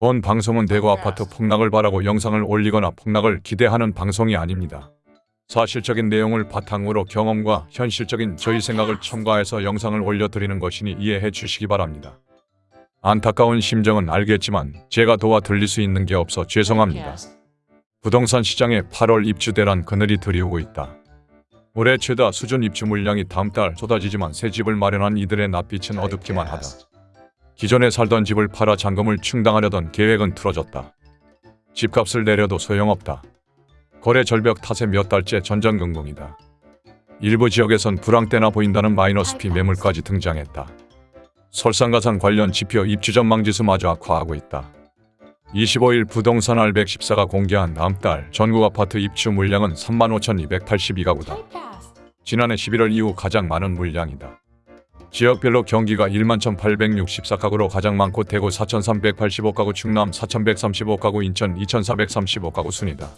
본 방송은 대구 아파트 폭락을 바라고 영상을 올리거나 폭락을 기대하는 방송이 아닙니다. 사실적인 내용을 바탕으로 경험과 현실적인 저희 생각을 첨가해서 영상을 올려드리는 것이니 이해해 주시기 바랍니다. 안타까운 심정은 알겠지만 제가 도와 드릴 수 있는 게 없어 죄송합니다. 부동산 시장에 8월 입주 대란 그늘이 들이오고 있다. 올해 최다 수준 입주 물량이 다음 달 쏟아지지만 새 집을 마련한 이들의 낯빛은 어둡기만 하다. 기존에 살던 집을 팔아 잔금을 충당하려던 계획은 틀어졌다. 집값을 내려도 소용없다. 거래 절벽 탓에 몇 달째 전전긍긍이다. 일부 지역에선 불황대나 보인다는 마이너스 피 매물까지 등장했다. 설상가상 관련 지표 입주 전망지수마저 악화하고 있다. 25일 부동산 R114가 공개한 다음 달 전국 아파트 입주 물량은 35,282가구다. 지난해 11월 이후 가장 많은 물량이다. 지역별로 경기가 11,864가구로 가장 많고 대구 4,385가구, 충남 4,135가구, 인천 2,435가구 순이다.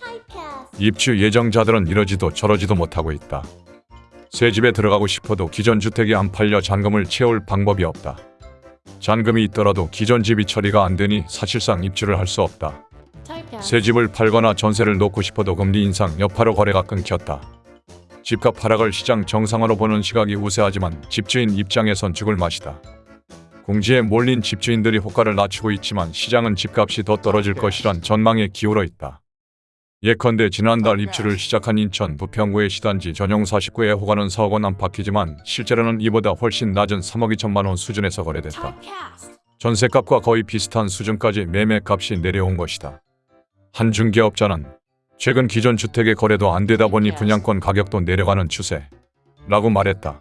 입주 예정자들은 이러지도 저러지도 못하고 있다. 새 집에 들어가고 싶어도 기존 주택이 안 팔려 잔금을 채울 방법이 없다. 잔금이 있더라도 기존 집이 처리가 안 되니 사실상 입주를 할 수 없다. 새 집을 팔거나 전세를 놓고 싶어도 금리 인상 여파로 거래가 끊겼다. 집값 하락을 시장 정상화로 보는 시각이 우세하지만 집주인 입장에선 죽을 맛이다. 공지에 몰린 집주인들이 호가를 낮추고 있지만 시장은 집값이 더 떨어질 것이란 전망에 기울어 있다. 예컨대 지난달 입주를 시작한 인천 부평구의 시단지 전용 49의 호가는 4억 원 안팎이지만 실제로는 이보다 훨씬 낮은 3억 2천만 원 수준에서 거래됐다. 전세값과 거의 비슷한 수준까지 매매값이 내려온 것이다. 한 중개업자는 최근 기존 주택의 거래도 안 되다 보니 분양권 가격도 내려가는 추세 라고 말했다.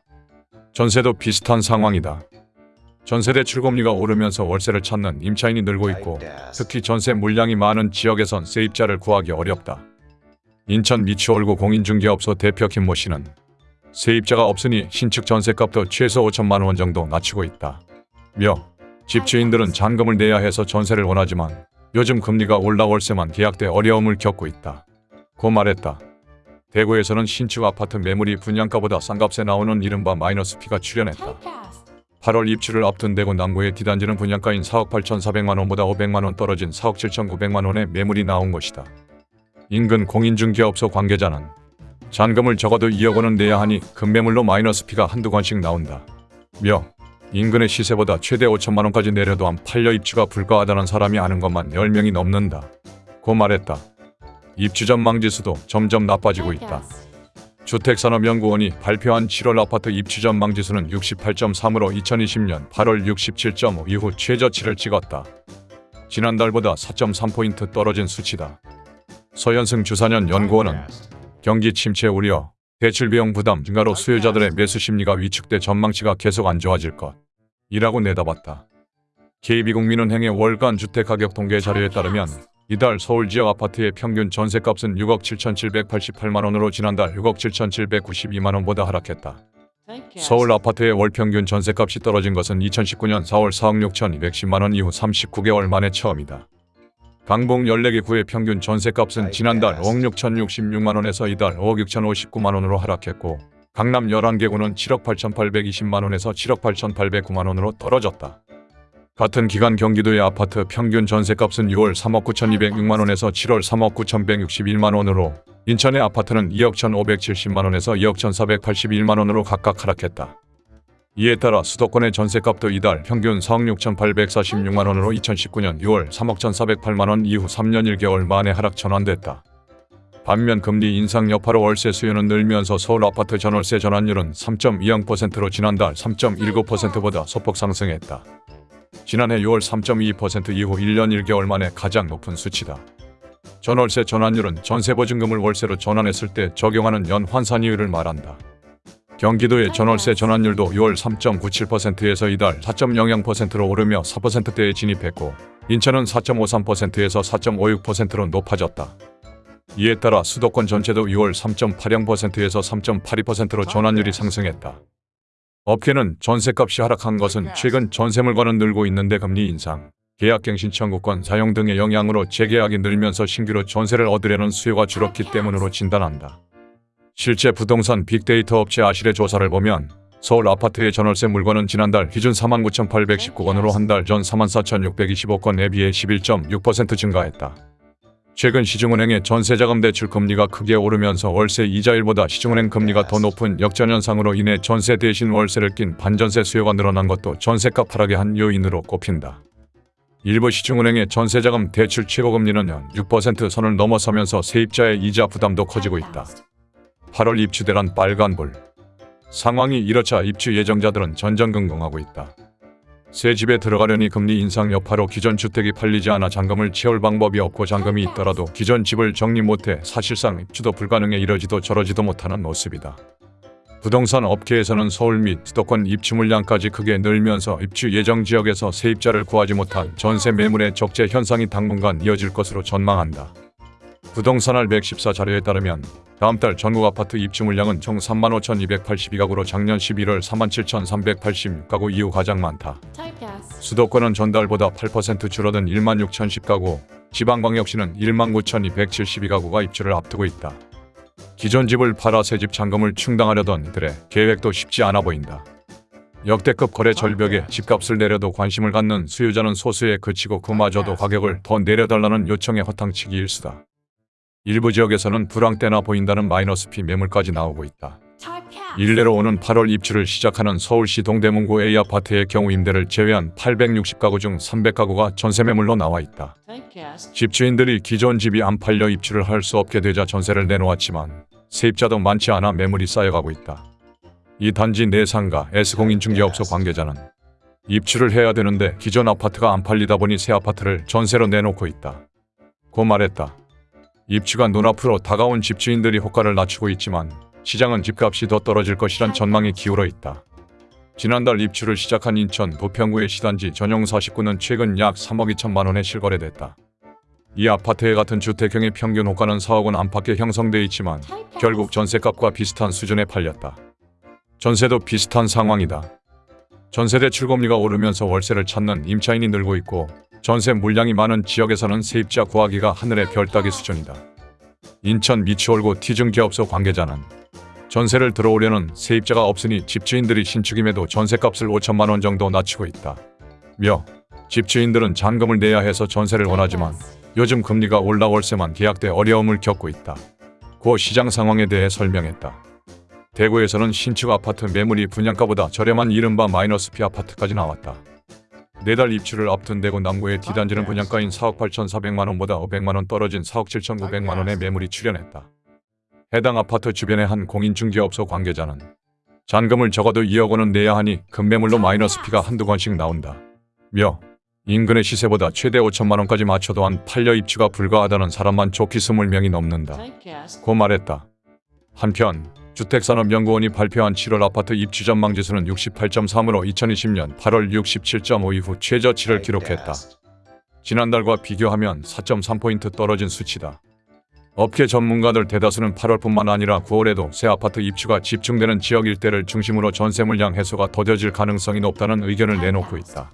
전세도 비슷한 상황이다. 전세대 출금리가 오르면서 월세를 찾는 임차인이 늘고 있고 특히 전세 물량이 많은 지역에선 세입자를 구하기 어렵다. 인천 미추홀구 공인중개업소 대표 김모 씨는 세입자가 없으니 신축 전세값도 최소 5천만 원 정도 낮추고 있다. 며 집주인들은 잔금을 내야 해서 전세를 원하지만 요즘 금리가 올라 월세만 계약돼 어려움을 겪고 있다. 고 말했다. 대구에서는 신축 아파트 매물이 분양가보다 싼 값에 나오는 이른바 마이너스 피가 출현했다. 8월 입주를 앞둔 대구 남구의 D단지는 분양가인 4억 8,400만 원보다 500만 원 떨어진 4억 7,900만 원의 매물이 나온 것이다. 인근 공인중개업소 관계자는 잔금을 적어도 2억 원은 내야 하니 금매물로 마이너스 피가 한두 건씩 나온다. 며 인근의 시세보다 최대 5천만 원까지 내려도 안 팔려 입주가 불가하다는 사람이 아는 것만 10명이 넘는다. 고 말했다. 입주 전망지수도 점점 나빠지고 있다. 주택산업연구원이 발표한 7월 아파트 입주 전망지수는 68.3으로 2020년 8월 67.5 이후 최저치를 찍었다. 지난달보다 4.3포인트 떨어진 수치다. 서현승 주사년 연구원은 경기 침체 우려, 대출 비용 부담 증가로 수요자들의 매수 심리가 위축돼 전망치가 계속 안 좋아질 것. 이라고 내다봤다. KB국민은행의 월간 주택가격 통계 자료에 따르면 이달 서울 지역 아파트의 평균 전세값은 6억 7,788만 원으로 지난달 6억 7,792만 원보다 하락했다. 서울 아파트의 월 평균 전세값이 떨어진 것은 2019년 4월 4억 6,210만 원 이후 39개월 만에 처음이다. 강북 14개 구의 평균 전세값은 지난달 5억 6,066만 원에서 이달 5억 6,059만 원으로 하락했고 강남 11개 구는 7억 8,820만 원에서 7억 8,809만 원으로 떨어졌다. 같은 기간 경기도의 아파트 평균 전세값은 6월 3억 9,206만 원에서 7월 3억 9,161만 원으로 인천의 아파트는 2억 1,570만 원에서 2억 1,481만 원으로 각각 하락했다. 이에 따라 수도권의 전세값도 이달 평균 4억 6,846만 원으로 2019년 6월 3억 1,408만 원 이후 3년 1개월 만에 하락 전환됐다. 반면 금리 인상 여파로 월세 수요는 늘면서 서울 아파트 전월세 전환율은 3.20%로 지난달 3.19%보다 소폭 상승했다. 지난해 6월 3.2% 이후 1년 1개월 만에 가장 높은 수치다. 전월세 전환율은 전세보증금을 월세로 전환했을 때 적용하는 연 환산이율을 말한다. 경기도의 전월세 전환율도 6월 3.97%에서 이달 4.00%로 오르며 4%대에 진입했고 인천은 4.53%에서 4.56%로 높아졌다. 이에 따라 수도권 전체도 6월 3.80%에서 3.82%로 전환율이 상승했다. 업계는 전세값이 하락한 것은 최근 전세 물건은 늘고 있는데 금리 인상, 계약갱신 청구권 사용 등의 영향으로 재계약이 늘면서 신규로 전세를 얻으려는 수요가 줄었기 때문으로 진단한다. 실제 부동산 빅데이터 업체 아실의 조사를 보면 서울 아파트의 전월세 물건은 지난달 기준 49,819건으로 한 달전 34,625건에 비해 11.6% 증가했다. 최근 시중은행의 전세자금 대출 금리가 크게 오르면서 월세 이자율보다 시중은행 금리가 더 높은 역전현상으로 인해 전세 대신 월세를 낀 반전세 수요가 늘어난 것도 전세값 하락의 한 요인으로 꼽힌다. 일부 시중은행의 전세자금 대출 최고금리는 연6% 선을 넘어서면서 세입자의 이자 부담도 커지고 있다. 8월 입주대란 빨간불. 상황이 이렇자 입주 예정자들은 전전긍긍하고 있다. 새 집에 들어가려니 금리 인상 여파로 기존 주택이 팔리지 않아 잔금을 채울 방법이 없고 잔금이 있더라도 기존 집을 정리 못해 사실상 입주도 불가능해 이러지도 저러지도 못하는 모습이다. 부동산 업계에서는 서울 및 수도권 입주 물량까지 크게 늘면서 입주 예정 지역에서 세입자를 구하지 못한 전세 매물의 적재 현상이 당분간 이어질 것으로 전망한다. 부동산알 114 자료에 따르면 다음 달 전국 아파트 입주 물량은 총 35,282가구로 작년 11월 37,386가구 이후 가장 많다. 수도권은 전달보다 8% 줄어든 1만 6,010가구, 지방광역시는 1만 9,272가구가 입주를 앞두고 있다. 기존 집을 팔아 새집 잔금을 충당하려던 이들의 계획도 쉽지 않아 보인다. 역대급 거래 절벽에 집값을 내려도 관심을 갖는 수요자는 소수에 그치고 그마저도 가격을 더 내려달라는 요청에 허탕치기 일수다. 일부 지역에서는 불황대나 보인다는 마이너스 피 매물까지 나오고 있다. 일례로 오는 8월 입주를 시작하는 서울시 동대문구 A아파트의 경우 임대를 제외한 860가구 중 300가구가 전세 매물로 나와 있다. 집주인들이 기존 집이 안 팔려 입주를 할 수 없게 되자 전세를 내놓았지만 세입자도 많지 않아 매물이 쌓여가고 있다. 이 단지 내 상가 S공인중개업소 관계자는 입주를 해야 되는데 기존 아파트가 안 팔리다 보니 새 아파트를 전세로 내놓고 있다. 고 말했다. 입주가 눈앞으로 다가온 집주인들이 호가를 낮추고 있지만 시장은 집값이 더 떨어질 것이란 전망이 기울어 있다. 지난달 입주를 시작한 인천 부평구의 시단지 전용 49는 최근 약 3억 2천만 원에 실거래됐다. 이 아파트의 같은 주택형의 평균 호가는 4억 원 안팎에 형성돼 있지만. 결국 전세값과 비슷한 수준에 팔렸다. 전세도 비슷한 상황이다. 전세 대출 금리가 오르면서 월세를 찾는 임차인이 늘고 있고 전세 물량이 많은 지역에서는 세입자 구하기가 하늘의 별 따기 수준이다. 인천 미추홀구 티증기업소 관계자는 전세를 들어오려는 세입자가 없으니 집주인들이 신축임에도 전세값을 5천만 원 정도 낮추고 있다. 며 집주인들은 잔금을 내야 해서 전세를 원하지만 요즘 금리가 올라 월세만 계약돼 어려움을 겪고 있다. 고 시장 상황에 대해 설명했다. 대구에서는 신축 아파트 매물이 분양가보다 저렴한 이른바 마이너스 피 아파트까지 나왔다. 네달 입주를 앞둔 대구 남구의 D단지는 분양가인 4억 8,400만 원보다 500만 원 떨어진 4억 7,900만 원의 매물이 출현했다. 해당 아파트 주변의 한 공인중개업소 관계자는 잔금을 적어도 2억 원은 내야 하니 급매물로 마이너스 피가 한두 건씩 나온다. 며 인근의 시세보다 최대 5천만 원까지 맞춰도 안 팔려 입주가 불가하다는 사람만 좋기 20명이 넘는다. 고 말했다. 한편 주택산업연구원이 발표한 7월 아파트 입주 전망 지수는 68.3으로 2020년 8월 67.5 이후 최저치를 기록했다. 지난달과 비교하면 4.3포인트 떨어진 수치다. 업계 전문가들 대다수는 8월뿐만 아니라 9월에도 새 아파트 입주가 집중되는 지역 일대를 중심으로 전세 물량 해소가 더뎌질 가능성이 높다는 의견을 내놓고 있다.